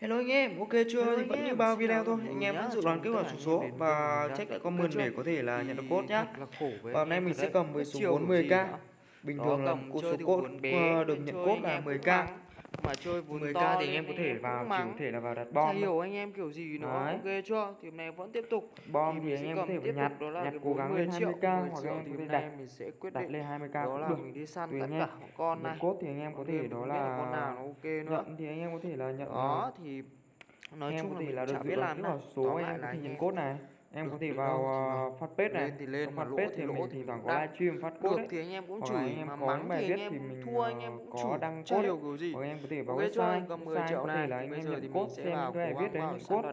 Hello anh em, ok chưa? Hello thì vẫn như bao video thôi, anh em vẫn dự đoán kết quả số số và check lại comment để có thể là nhận được code nhá. Và hôm nay mình sẽ cầm với số 40k. Bình thường là cô số code ờ, được nhận code là 10k mà chơi vốn 10k to thì anh em có thể vào chỉ có thể là vào đặt bom Chả hiểu anh em kiểu gì nó ok chưa? Thì hôm nay vẫn tiếp tục. Bom thì, thì anh em có thể nhặt đó là nhặt cố gắng lên 20 k hoặc anh em có thể đặt mình sẽ quyết đặt lên 20 k đó là mình đi săn tất cả con này. cốt thì anh em có thể đó là con nào nó ok nữa. nhận thì anh em có thể là nhận đó thì nói chung là mình chả biết làm nào. số anh em có thể nhận cốt này em có thể vào uh, fanpage này. Lên thì lên mà lỗ thì mình thì toàn có livestream phát code thì anh em cũng chửi anh em mà mắng bài thì anh em thua anh em ờ, cũng chửi. đang code. điều kiểu gì. Hoặc em có thể vào website website có thể là anh em nhận code xem cho viết đấy mình code.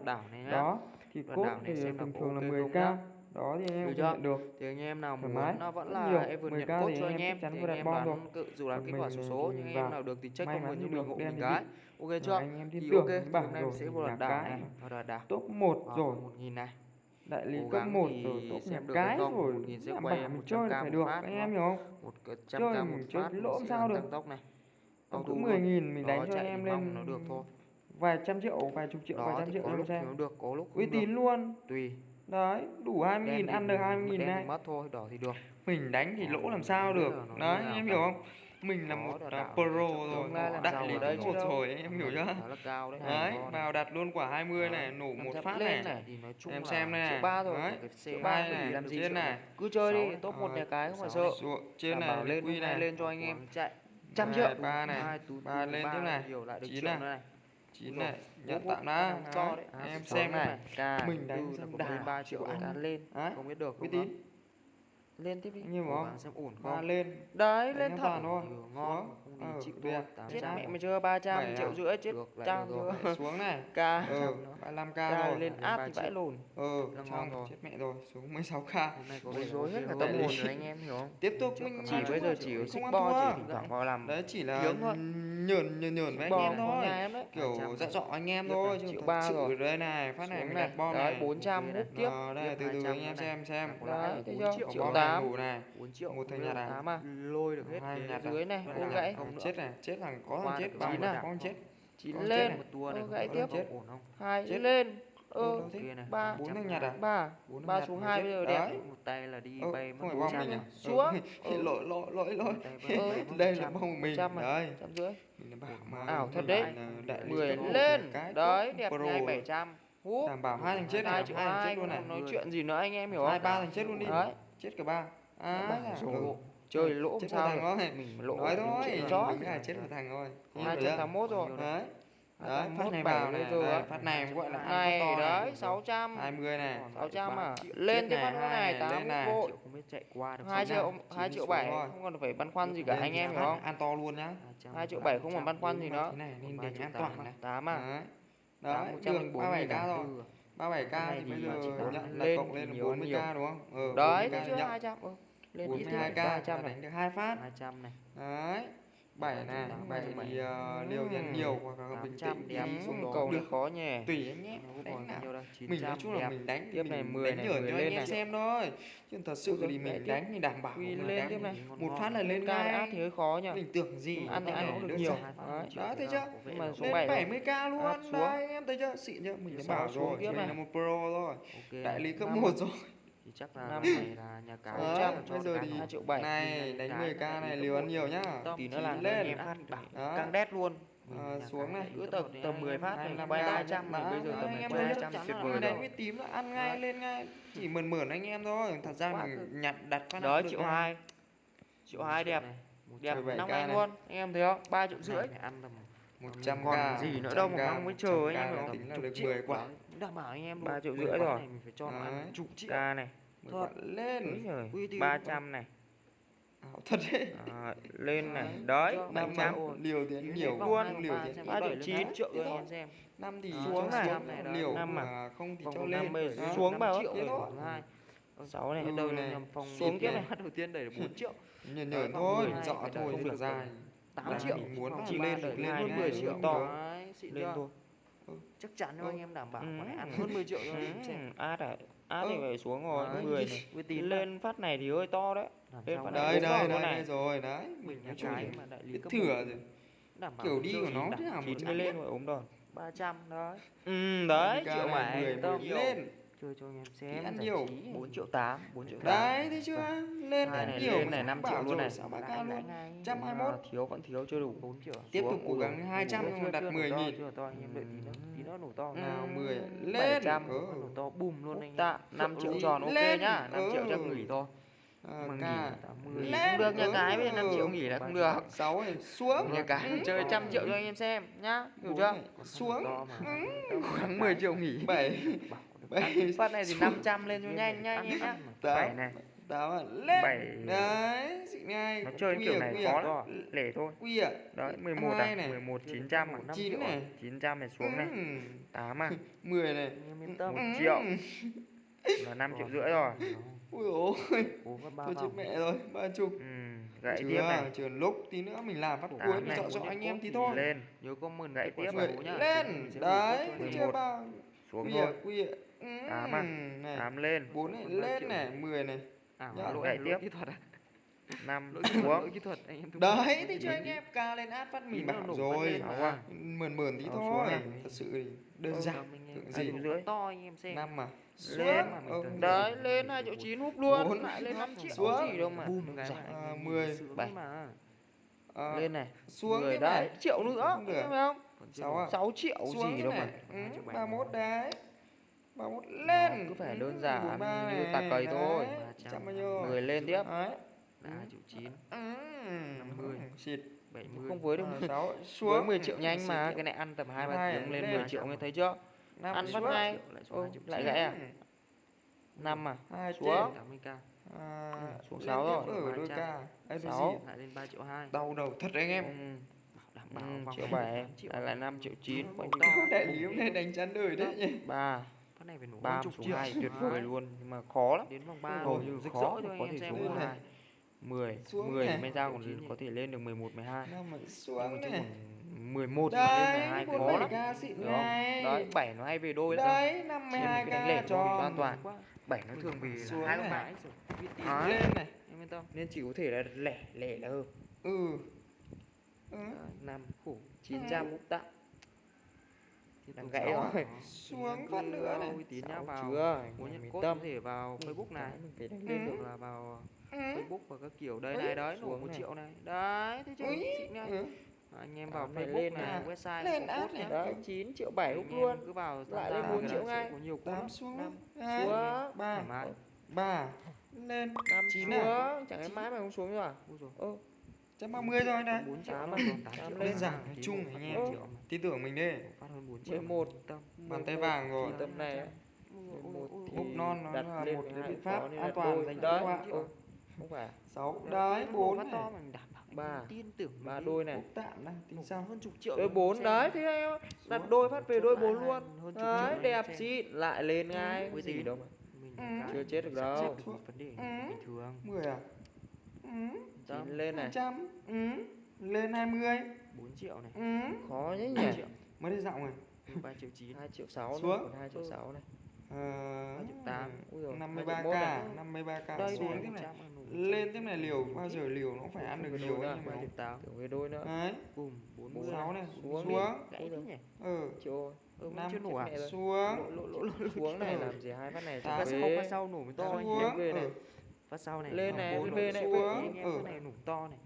đó thì code thì thường thường là 10k đó thì anh em chưa? nhận được. Thì anh em nào muốn nó vẫn là nhiều. em vừa nhận cốt cho anh em thì anh em đoán cự dù là kết quả số số nhưng em nào được thì check comment giúp mình hộ mình cái ok chưa thì ok hôm nay sẽ vừa đạt đảo đạt top một rồi một nghìn này đại lý cấp 1 rồi top xem được cái rồi. rồi làm quay mình chơi phải được anh em hiểu không? Một trăm chơi mình chơi lỗ sao được. tốc này. Tổng cứ 10 nghìn mình đánh cho anh em lên nó được thôi. vài trăm triệu vài chục triệu vài trăm triệu làm sao được có lúc uy tín luôn. Tùy. Đấy đủ 20 nghìn ăn được 20 nghìn này mất thôi đỏ thì được. Mình đánh thì lỗ làm sao được. đấy em hiểu không? mình là một uh, pro rồi đại lý cũng một rồi em hiểu chưa? đấy, vào đặt luôn quả 20 này nổ một phát này, này. em xem này. triệu ba rồi triệu ba này làm gì trên này. cứ chơi đi top một ờ, nhà cái không phải sợ. trên này lên quy này. lên cho anh em chạy trăm triệu. ba này ba lên thế này. chín này. chín này nhận tạm đã em xem này. mình đánh ba triệu ăn lên. không biết được uy tín lên tiếp đi nhưng mà bạn xem ổn không? ba lên. Đấy Đánh lên thẳng thôi. Ngon không thì ừ, chịu thôi chết mẹ mày chưa 300 Bảy triệu rưỡi chết trang chưa? xuống này. Ca. Ừ, 35 k rồi. lên áp thì vãi lồn ừ xong rồi chết mẹ rồi. Xuống 16 k bối rối hết cả tâm hồn rồi. anh em hiểu không tiếp tục mình chỉ bây giờ chỉ không ăn thua. thỉnh vào làm đấy chỉ là nhờn nhờn nhờn với anh em thôi. kiểu dặn dọ anh em thôi chứ ba rồi. đây này phát này mình đặt bom này. 400 hút ờ, tiếp. đây từ từ anh em xem xem. Đấy thấy chưa? triệu tám. này một thằng nhặt này. Lôi được hết dưới này ôm gãy không nữa. chết này chết thằng có thằng chết ba thằng à? có thằng chết. Chín lên. một tua này gãy tiếp. chết. Ổn không? Hai lên. Ơ ừ, ba bốn thằng nhặt à ba. Ba xuống hai bây giờ đẹp. Một tay là đi bay mất bốn trăm à? xuống. Ừ, ừ. Lỗi lỗi lỗi lỗi. Đây là bông mình. đây trăm rưỡi. Ảo thật đấy. mười lên. đấy đẹp ngay bảy trăm. Hú. đảm bảo hai thằng chết này, hai thằng chết luôn này. nói chuyện gì nữa anh em hiểu không? hai ba thằng chết luôn đi. Chết cả ba. À, à? rồi chơi ờ, lỗ chết sao thằng thôi. mình lỗ nói thôi. mình chó mình là chết một thằng thôi. Hai chết tám mốt rồi. Đấy. Đấy phát này vào này rồi phát này gọi là này đấy sáu trăm. Hai mươi này. Sáu trăm à. lên cái phát này tám vội. Hai triệu hai triệu bảy. không còn phải băn khoăn gì cả anh em phải không? an to luôn nhá. Hai triệu bảy không còn băn khoăn gì nữa. nên để an toàn này tám à. Đấy. Đường ba bảy k rồi. 37k thì bây giờ nhận là cộng lên 40k đúng không? Ừ, đấy, thế chưa 200. Ừ lên 42k đánh được hai phát. 200 này. Đấy 7 này 7 thì uh, liều thì ăn ừ. nhiều hoặc là bình tĩnh thì xuống đó cầu được khó nhỉ. tùy anh nhé. Đánh nào. mình nói chung là mình đánh tiếp này 10 đánh nhở cho anh em xem thôi. Chứ thật sự thì mình đánh thì đảm bảo mình lên tiếp này. một phát là lên ngay. thì hơi khó nhỉ. Mình tưởng gì ăn thì ăn cũng được nhiều. đó thấy chưa? lên số 70 k luôn. Đấy anh em thấy chưa? Xịn chưa? Mình đã bảo rồi mình là một pro rồi. Đại lý cấp một. rồi thì chắc là năm. này là nhà cái ờ, bây giờ thì triệu bảy này đánh 10 k này liều ăn nhiều nhá. tí nó là lên em đét luôn. À, xuống này. cứ tầm tầm 10 phát này bay 300 mà bây giờ tầm anh em bay 200 tuyệt vời đấy cái tím là ăn ngay lên ngay. Chỉ mượn mượn anh em thôi. Thật ra mình nhặt đặt phát đó triệu hai. Triệu hai đẹp. đẹp năm anh luôn. Anh em thấy không? Ba triệu rưỡi. ăn tầm 100 còn k gì nữa 100K, đâu mà mong mới chờ 100K anh em là tính là Chục được triệu 10 quả. Đảm bảo anh em Ba độ triệu 10 rưỡi rồi. mình phải cho ăn chục triệu. K này. 10 quả. lên. Úi giời, Uy tín. 300 này. Ảo thật đấy. À, lên này. Đấy, năm 700 trăm liều tiến Đến nhiều luôn, liều ba xem ba triệu chín. triệu cho anh em xem. Năm thì cho xuống này. liều Năm à? mà không thì cho lên. Đó. xuống bảo triệu rồi hai. Sáu này Ừ, đầu này. phòng Xuống tiếp này. đầu tiên đẩy được 4 triệu. Nhờn vòng thôi 12 dọ thôi không được được dài 8 Đấy, triệu muốn chi lên được lên hơn ngay 10 được. triệu. To. Đấy, lên thôi. Chắc chắn Ừ. anh em đảm bảo Ừ. có ăn hơn 10 triệu Ừ, xem. Át à át thì Ừ. phải xuống rồi Đấy. 10 này. uy tín lên phát này thì hơi to đấy. Làm lên phát mà này đây bốn đây vòng đây, này. đây rồi đấy. Mình nói chung cái mà đại lý cấp thừa một rồi. đảm bảo kiểu đi của nó thế nào mà chín chả mới lên rồi ốm đòn 300 đấy. Ừ đấy 30k triệu bảy. 10 tông. mười lên chơi cho anh em xem ăn nhiều. 4 triệu 8 4 triệu 8 đấy thấy chưa? Lên Hai ăn này nhiều lên này, mà 5 bảo triệu luôn này. sáu ba k luôn trăm hai mốt. thiếu vẫn thiếu chưa đủ. 4 triệu. Tiếp tục cố gắng dồi, 200 Chưa, nhưng mà chưa, đặt chưa, 10 nổ to, nghìn. chưa to. Anh em đợi tí nữa nổ to nào Ừ, 10 lên. 700. ừ. nổ to bùm luôn anh em. tạ 5 triệu tròn ok Lên, nhá. 5 triệu chắc ừ. nghỉ thôi. À, K. nghỉ 80. nghỉ Lên, không được nha ừ. cái giờ 5 triệu nghỉ là không được. Sáu này xuống. Nhà cái chơi trăm triệu cho anh em xem nhá. Hiểu Bốn chưa? xuống khoảng 10 triệu nghỉ. bảy phát này thì 500 lên cho nhanh nhanh nhá. bảy này. tám à, lên. Bảy. đấy xịn ngay. Nó chơi kiểu à, này khó à. lắm. Lẻ thôi. Quy à. Đấy 11 Hai à? này. 11 900 à? Năm chín triệu này 900 này xuống này. Ừ. 8 à? 10 này. Anh em yên tâm. một Ừ. triệu. là 5 triệu rưỡi rồi. Ui ôi. Có tôi chết mẹ rồi ba chục. Ừ, gãy chưa tiếp này. chưa. Lúc tí nữa mình làm phát cuối mình này, chọn cho anh em tí thì thôi. Lên. Nhớ comment Gãy kết quả tiếp nhá. lên. Đấy chưa 11. bao xuống thôi. quy Ừ, Tám à. này. 8 lên. Bốn này lên này 10 này. À, Nhá, lỗi tiếp. kỹ thuật à? 5 Lỗi xuống. kỹ thuật anh em đấy thì cho anh em ca lên át phát mình bảo rồi. à. mượn mượn tí thôi. à. thật sự đơn giản. Hai gì? rưỡi. to anh em xem. Năm mà Lên. Đấy lên 2 triệu 9 húp luôn. Lại lên 5 triệu Xuống. gì đâu mà. Dạ, à, mười, bảy. ờ, lên này. xuống người đấy triệu nữa thấy không? Sáu à? 6 triệu xuống gì đâu này. mà. Ừ, Hai ba mốt đấy ba mốt lên. cứ phải Ừ, đơn giản ba như tạc cầy thôi. trăm bao nhiêu? người lên tiếp. Đấy. Triệu chín. Ừ, 50. xịt. Bảy mươi. Không với được Ờ, sáu. với xuống. 10 triệu nhanh mà cái này ăn tầm 2 3 Hai, tiếng lên lên. 10 triệu nghe thấy chưa? Năm ăn xuống. ngay. Lại Ô, chín. gãy à? Ừ. 5 à Xuống. trên. tám mươi k À, Ừ, xuống lên sáu tiếp rồi. ở đôi Ba ca. Trăm. Ấy, đôi Sáu. gì? lại lên ba triệu hai. Đau đầu thật anh em. Ừ. đảm Ừ, bảo vòng. triệu này 7 tám triệu. Lại là 5 triệu 9 Ừ, quanh to. đại lý hôm nay đánh chán đời đấy nhỉ? 3 phát này phải nổ 3 hơn chục xuống triệu. 2 tuyệt vời luôn. Nhưng mà khó lắm. Đến vòng ba hầu rồi như rực khó anh có thể xuống Lên vòng này. hai. 10 Xuống 10 này. mới ra còn có thể lên được 11 12 năm mà nhưng xuống này. còn 11 mà lên đấy 12 bốn khó bảy lắm. hiểu không? đấy 7 nó hay về đôi lắm đấy năm mươi Trên hai cái đánh lẻ ca cho an toàn. quá. 7 nó thường về hai con bãi. Rồi Đấy. lên này. Em yên tâm. Nên chỉ có thể là lẻ lẻ là hợp ừ. Ừ. 5 khổ 900 cũng tạm đang gãy rồi. Xuống phát nữa này. tín nhá vào chưa? Muốn nhận cốt tâm. có thể vào facebook này. mình phải đánh lên được là vào ờ, ừ. facebook và các kiểu đây này đấy nổ một triệu này. Đấy thấy chưa ừ. anh em à, vào Facebook lên này, à. website lên ad này. Đấy, 9 triệu bảy luôn. cứ vào lại lên bốn triệu ngay. có nhiều 8 xuống. 5 ba. Ba. Lên. 5 9 nữa chẳng lẽ mãi mà không xuống rồi à? Ôi 130 rồi đấy. 48 à, Đơn giản nói chung anh em. Tin tưởng mình đi. Phát hơn 41 bàn tay vàng rồi. Tầm này úp non nó là một cái biện pháp an toàn dành cho các bạn. Không phải. 6 đấy 4 này. Ba. Tin tưởng ba đôi này. Tạm này, tính sao hơn chục triệu. Đôi 4 đấy thế em đặt đôi phát về đôi 4 luôn. Đấy, đẹp xịn lại lên ngay. Cái gì đâu mà. Ừ. Chưa chết được đâu. Vấn đề ừ. bình thường. 10 à? 9 lên này. trăm Ừ. Lên 20. 4 triệu này. Ừ. Khó nhỉ, nhỉ. Triệu. Mới đi dạo này. 3 triệu 9, 2 triệu 6 xuống. Còn 2 triệu 6 này. Ờ, triệu 8. Ui giời, 53k, 53k xuống tiếp này. Lên tiếp này liều bao giờ liều nó phải ăn được liều ấy nhưng mà 8. Kiểu về đôi nữa. Đấy. Bùm sáu này, xuống. xuống. Gãy thế nhỉ. Ừ. Trời ơi. Ừ, Nam chưa nổ à? Xuống. Lỗ lỗ lỗ xuống này ờ. làm gì hai phát này. Ta sẽ phát sau nổ mới to. Xuống phát sau này Lên này, bốn bên này, xuống. anh em ừ. cái này nổ to này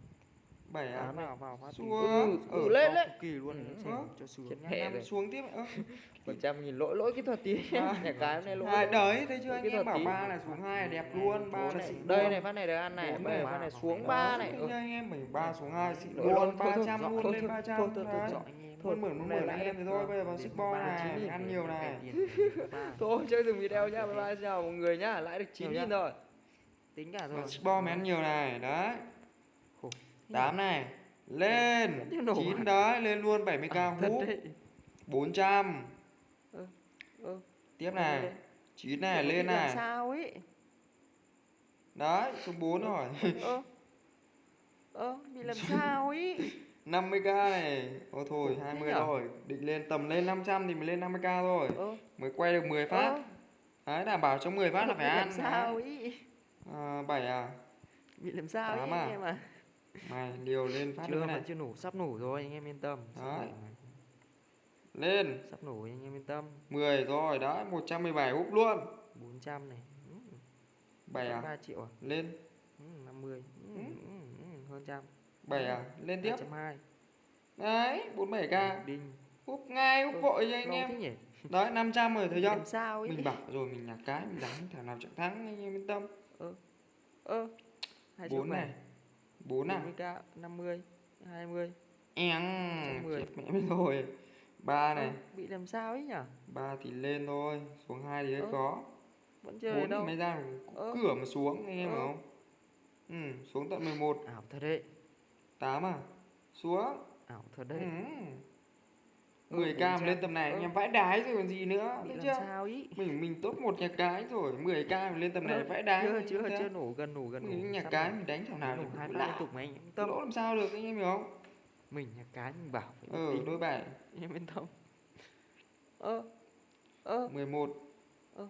bảy à Tám này. vào vào phát xuống Ừ, ừ ừ, lên lên kỳ luôn Ừ. Xuống. cho mẹ. năm xuống tiếp phần trăm nhìn lỗi lỗi kỹ thuật tí À. nhà cái nay lỗi lỗi. đấy thấy chưa anh kỹ em thuật bảo tí. ba là xuống hai là đẹp luôn ba này. xịn đây luôn. này phát này được ăn này này. phát này xuống ba này ừ. anh em mình ba xuống hai xịn luôn ba trăm luôn thôi, lên ba trăm thôi, em mượn mượn Này anh em thì thôi bây giờ vào sức bo 39 này nghìn ăn nhiều này thôi chơi dừng video nhá bye bye chào mọi người nhá lãi được 9 Nhiều nghìn rồi tính cả rồi. Bo mới ăn nhiều này đấy. Khổ. tám này lên. Vẫn chưa nổ chín à? đấy lên luôn 70 k đấy. 400 ừ. tiếp này. Đây. chín này Bị lên này. sao ấy? Đấy số 4 rồi. ơ. Ơ bị làm sao ấy? 50k này. Ôi thôi Khổ thế 20 nhở? rồi. Định lên tầm lên 500 thì mới lên 50k thôi. Ơ. Mới quay được 10 phát. Ơ. Đấy đảm bảo trong 10 phát là phải ăn. sao đấy. À, 7 à? Bị làm sao ấy Tám anh à? em à Mày liều lên phát chưa nữa này. chưa nổ sắp nổ rồi anh em yên tâm. Đấy. lên. Sắp nổ anh em yên tâm. 10 rồi đấy 117 úp luôn. 400 này. Ừ, 7 à? 3 triệu à? Lên. Ừ, 50 ừ, Ừ. ừ, ừ, hơn trăm. 7 à? Lên tiếp. 220 đấy 47k đinh úp ngay úp vội cho anh em. đấy 500 rồi thấy chưa? sao ấy. Mình bảo rồi mình nhặt cái mình đánh thằng nào chẳng thắng anh em yên tâm ơ ơ hai bốn này à? bốn à? Năm mươi hai mươi. Em mười mẹ mới rồi. Ba này. ừ, bị làm sao ấy nhỉ ba thì lên thôi xuống hai thì hơi ừ. khó. vẫn chưa bốn thì mới ra ừ. cửa mà xuống nghe em ừ. không? Ừ xuống tận 11 ảo thật đấy. Tám à? Xuống. Ảo thật đấy. Ừ. 10 cam lên tầm này anh em vãi đái rồi còn gì nữa biết chưa? sao ý? Mình mình tốt một nhà cái rồi 10 cam lên tầm này vãi đái chưa chưa chưa nổ gần nổ gần mình nhà cái mình đánh thằng nào nổ hai liên tục mà anh tâm. Lỗ làm sao được anh em hiểu không? Mình nhà cái mình bảo ừ đôi bài. Anh em yên tâm. Ơ ơ. 11 ơ.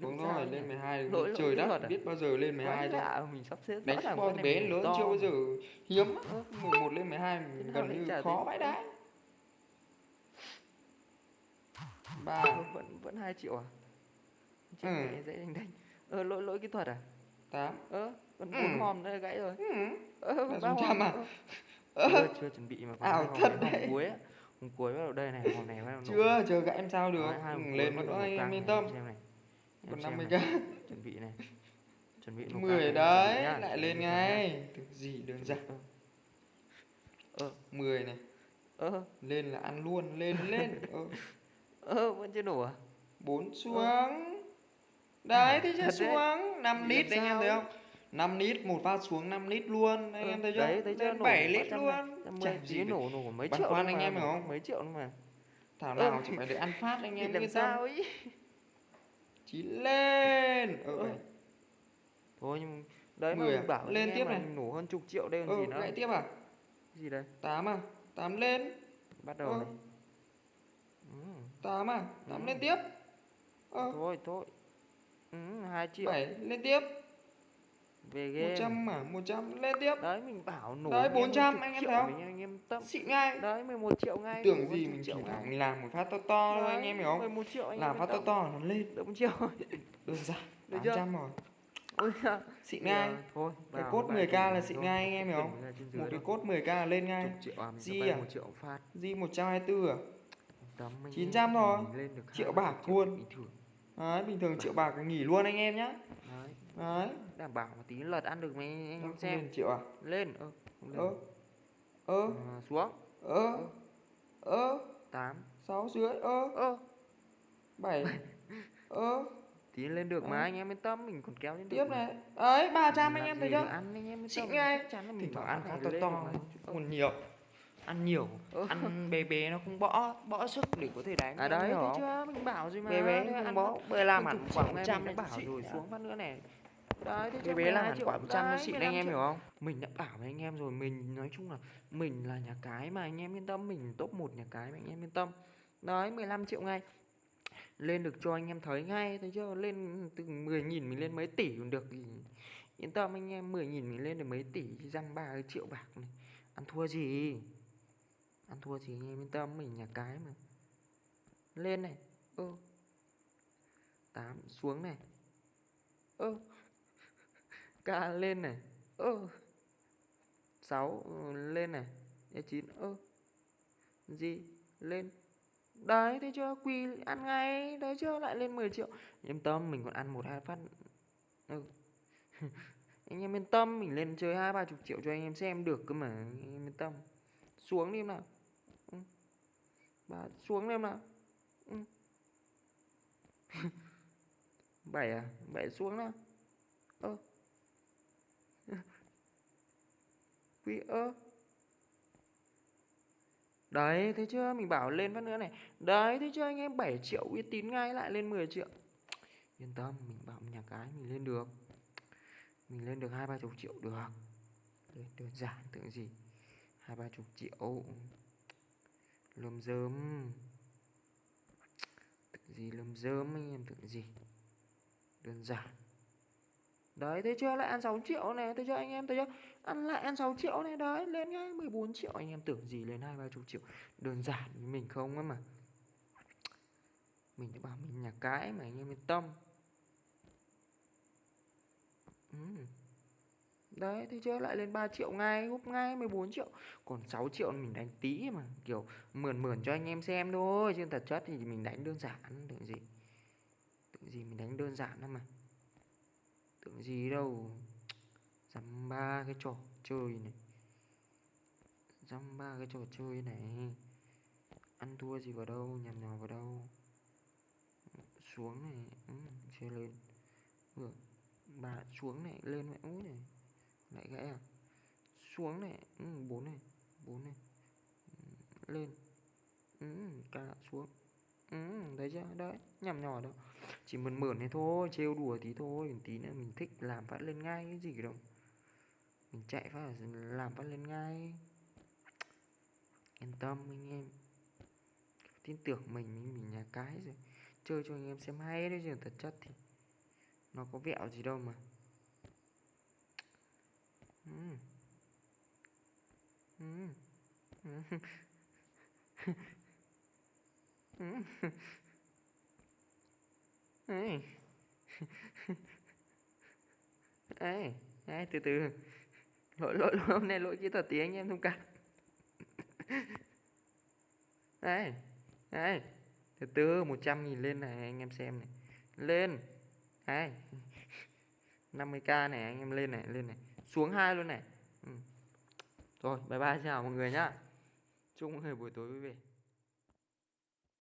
Xuống rồi lên 12 lỗi trời đất à? biết bao giờ lên 12 thôi mình sắp xếp đánh con bé lớn chưa bao giờ. Hiếm 11 lên 12 gần như khó vãi đái. Ba vẫn vẫn hai triệu à? Chết Ừ. mẹ dễ đánh đánh. Ơ lỗi lỗi kỹ thuật à? Tám. Ơ còn Ừ. bốn hòm nữa gãy rồi. Ừ. ơ Là ba hòm trăm à? ơ. Chưa chưa chuẩn bị mà còn ảo thật đấy. cuối á. Hòm cuối bắt đầu đây này hòm này bắt đầu chưa chờ các em sao được. Ừ, lên nữa anh yên tâm em xem này. Còn 50 này. k chuẩn bị này. Chuẩn bị nổ căng 10 này, đấy lại lên ngay. Thực gì đơn giản. Ơ. ơ 10 này. Ơ lên là ăn luôn lên lên ờ, vẫn chưa nổ à? 4 xuống. Đấy thì chưa? đấy. xuống. 5 Bị lít làm anh em thấy ấy? không? 5 lít một phát xuống 5 lít luôn. Anh Ơ, em thấy chưa? Đấy thấy chưa? Nổ 7 ba lít luôn. Chả gì nổ nổ mấy triệu nữa anh em hiểu không? mấy triệu mà. Thảo nào chỉ phải để ăn phát anh em làm sao ấy? Chí lên. Ờ Ơ. bảy thôi nhưng đấy mà mình à? bảo Lên tiếp này. nổ hơn chục triệu đây còn ờ gì nữa. lại tiếp à? Gì đây? 8 à? 8 lên. Bắt đầu Ơ. này. ừ. 8 à 8 Ừ. lên tiếp. Ờ. Thôi thôi. Ừ, hai triệu. 7 lên tiếp. Về game. 100 à 100 lên tiếp. Đấy mình bảo nổ Đấy, anh em hơn 400 chục anh em thấy không? anh em tâm. Xịn ngay. Đấy 11 triệu ngay tưởng gì mình triệu thẳng mình làm một phát to to thôi anh em hiểu không? 11 triệu anh làm phát to tâm. to nó lên. Được một triệu đơn giản Được chưa? 800 rồi. Ôi xịn ngay. Thôi cái cốt ba 10k triệu là xịn ngay anh em hiểu không? một cái cốt 10k là lên ngay. À Di à? di 124 à 900 em, thôi. Triệu 20 bạc luôn. bình thường đấy bình thường triệu bạc nghỉ luôn anh em nhá. Đấy. Đấy. Đảm bảo một tí lật ăn được mấy anh em xem. lên triệu à? Lên ơ ơ ơ. À, xuống. Ơ ơ. tám. Sáu dưới ơ. Ơ. Bảy. Ơ. Tí lên được mà anh em yên tâm mình còn kéo lên tiếp này. Ấy 300 Mình anh em thấy chưa? là mình thỉnh thoảng ăn này to to còn nhiều ăn nhiều ơ. ăn bé bé nó không bỏ bỏ sức để có thể đánh à đấy không? chưa mình bảo rồi mà bé bé không bỏ làm hơn hẳn chục quả triệu ngay 100 mình nó đã bảo rồi xuống phát nữa này. Đấy thế bé làm hẳn 12 quả 100 nó Đấy, xịn 15 anh em hiểu không? Mình đã bảo với anh em rồi mình nói chung là mình là nhà cái mà anh em yên tâm mình top một nhà cái mà anh em yên tâm. Đấy 15 triệu ngay. Lên được cho anh em thấy ngay thấy chưa? Lên từ 10 nghìn mình lên mấy tỷ còn được yên tâm anh em 10 nghìn mình lên được mấy tỷ răng ba triệu bạc này. Ăn thua gì ăn thua thì anh em yên tâm mình nhà cái mà. Lên này. Ơ. Tám xuống này. Ơ. Ca lên này. Ơ. Sáu ừ, lên này. E chín ơ. Gì? Lên. Đấy thấy chưa? Quỳ ăn ngay. Đấy chưa? Lại lên 10 triệu. Yên tâm mình còn ăn một hai phát. Ừ. anh em yên tâm mình lên chơi hai ba chục triệu cho anh em xem được cơ mà anh em yên tâm. Xuống đi em nào bà xuống em nào ừ. bảy à bảy xuống nào ơ quý ơ Đấy, thấy chưa? Mình bảo lên phát nữa này. Đấy, thấy chưa anh em 7 triệu uy tín ngay lại lên 10 triệu. Yên tâm, mình bảo nhà cái mình lên được. Mình lên được hai ba chục triệu được. Đơn giản tưởng gì. Hai ba chục triệu. Lơm dơm. Tưởng gì lơm dơm anh em tưởng gì. Đơn giản. Đấy, thấy chưa? Lại ăn 6 triệu này, thấy chưa anh em? Thấy chưa? Ăn lại ăn 6 triệu này, đấy, lên ngay 14 triệu. Anh em tưởng gì lên hai ba chục triệu. Đơn giản với mình không ấy mà. Mình đã bảo mình nhà cái mà anh em yên tâm. Ừ. Đấy, thế chưa? Lại lên 3 triệu ngay, gúp ngay 14 triệu. Còn 6 triệu mình đánh tí mà, kiểu mượn mượn cho anh em xem thôi, chứ thật chất thì mình đánh đơn giản, tưởng gì. Tưởng gì mình đánh đơn giản lắm mà. Tưởng gì đâu. Dăm ba cái trò chơi này. Dăm ba cái trò chơi này. Ăn thua gì vào đâu, nhằm nhò vào đâu. Xuống này, ừ, chưa lên. được bà xuống này, lên mẹ úi này. Lại gãy à? Xuống này, ừ, 4 này, 4 này. Ừ, lên. Ừ, cả xuống. Ừ, thấy chưa? Đấy, nhằm nhỏ đâu. Chỉ mượn mượn này thôi, trêu đùa tí thôi, tí nữa mình thích làm phát lên ngay cái gì đâu. Mình chạy phát là làm phát lên ngay. Yên tâm anh em. Tin tưởng mình, mình, mình nhà cái rồi. Chơi cho anh em xem hay đấy chứ thật chất thì nó có vẹo gì đâu mà. Ừ. Ừ. Ừ. Ừ. Ê. Ê, ê, từ từ. Lỗi lỗi lỗi hôm nay lỗi kỹ thuật tí anh em thông cảm. Ê, ê. Từ từ 100 nghìn lên này anh em xem này. Lên. Ê. 50k này anh em lên này, lên này. Xuống hai luôn này. Ừ. Rồi, bye bye chào mọi người nhá. Chúc mọi người buổi tối vui vẻ.